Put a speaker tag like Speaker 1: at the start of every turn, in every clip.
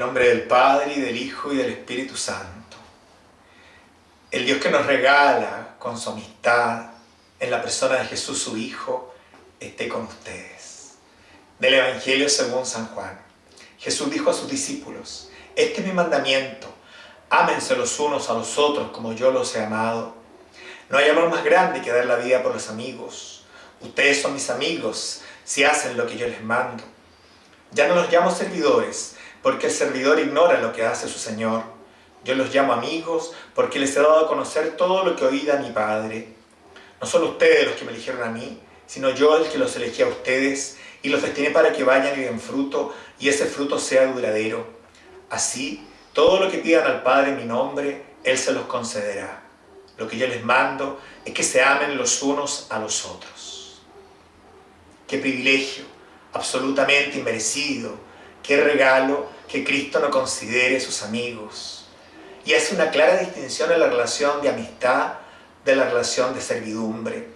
Speaker 1: nombre del Padre, y del Hijo, y del Espíritu Santo. El Dios que nos regala con su amistad en la persona de Jesús su Hijo, esté con ustedes. Del Evangelio según San Juan. Jesús dijo a sus discípulos, Este es mi mandamiento, ámense los unos a los otros como yo los he amado. No hay amor más grande que dar la vida por los amigos. Ustedes son mis amigos si hacen lo que yo les mando. Ya no los llamo servidores, porque el servidor ignora lo que hace su Señor. Yo los llamo amigos, porque les he dado a conocer todo lo que oí de mi Padre. No son ustedes los que me eligieron a mí, sino yo el que los elegí a ustedes y los destiné para que vayan y den fruto, y ese fruto sea duradero. Así, todo lo que pidan al Padre en mi nombre, Él se los concederá. Lo que yo les mando es que se amen los unos a los otros. Qué privilegio, absolutamente inmerecido, qué regalo que Cristo no considere sus amigos. Y hace una clara distinción en la relación de amistad de la relación de servidumbre.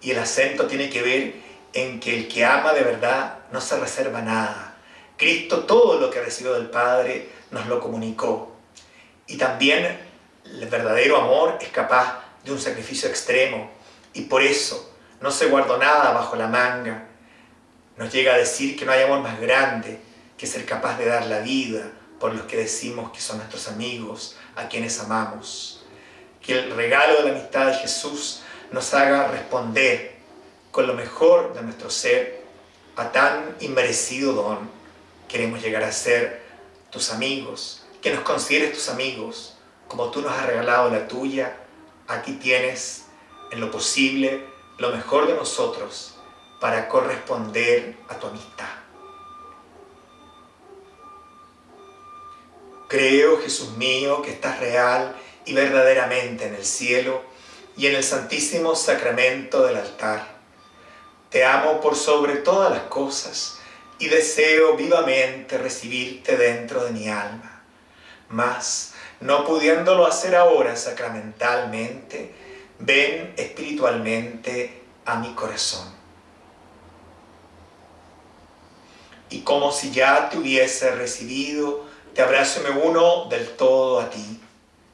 Speaker 1: Y el acento tiene que ver en que el que ama de verdad no se reserva nada. Cristo todo lo que recibió del Padre nos lo comunicó. Y también el verdadero amor es capaz de un sacrificio extremo. Y por eso no se guardó nada bajo la manga. Nos llega a decir que no hay amor más grande que ser capaz de dar la vida por los que decimos que son nuestros amigos, a quienes amamos. Que el regalo de la amistad de Jesús nos haga responder con lo mejor de nuestro ser a tan inmerecido don. Queremos llegar a ser tus amigos, que nos consideres tus amigos, como tú nos has regalado la tuya, aquí tienes en lo posible lo mejor de nosotros para corresponder a tu amistad. Creo, Jesús mío, que estás real y verdaderamente en el cielo y en el santísimo sacramento del altar. Te amo por sobre todas las cosas y deseo vivamente recibirte dentro de mi alma. Mas, no pudiéndolo hacer ahora sacramentalmente, ven espiritualmente a mi corazón. Y como si ya te hubiese recibido, te abrazo y me uno del todo a ti.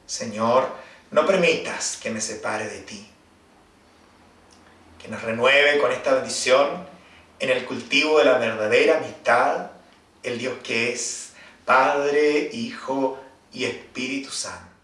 Speaker 1: Señor, no permitas que me separe de ti. Que nos renueve con esta bendición en el cultivo de la verdadera amistad, el Dios que es Padre, Hijo y Espíritu Santo.